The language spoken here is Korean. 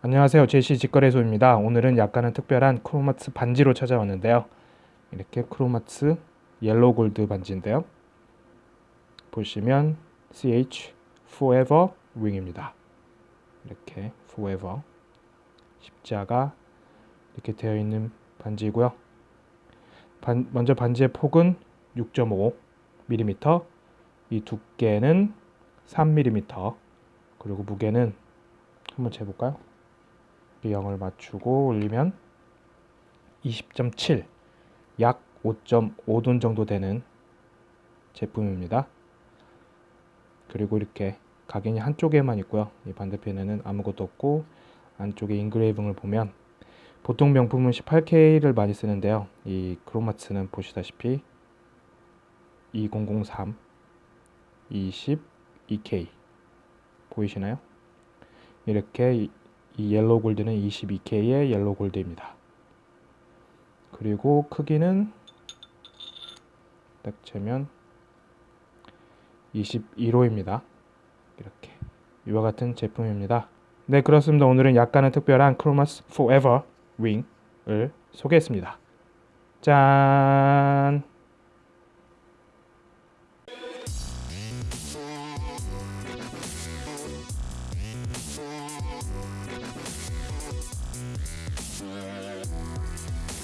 안녕하세요. 제시 직거래소입니다. 오늘은 약간은 특별한 크롬하츠 반지로 찾아왔는데요. 이렇게 크롬하츠 yellow gold 반지인데요. 보시면 CH Forever Wing입니다. 이렇게 Forever 십자가 이렇게 되어 있는 반지고요. 반, 먼저 반지의 폭은 6.5mm 이 두께는 3mm 그리고 무게는 한번 재볼까요? 0을 맞추고 올리면 20.7, 약 5.5돈 정도 되는 제품입니다. 그리고 이렇게 각인이 한쪽에만 있고요. 이 반대편에는 아무것도 없고 안쪽에 인그레이빙을 보면 보통 명품은 18K를 많이 쓰는데요. 이 크로마츠는 보시다시피 2003 22K 보이시나요? 이렇게 이 yellow gold는 22K의 yellow gold입니다. 그리고 크기는 딱 재면 22호입니다. 이렇게 이와 같은 제품입니다. 네 그렇습니다. 오늘은 약간은 특별한 크롬하츠 Forever Wing을 소개했습니다. 짠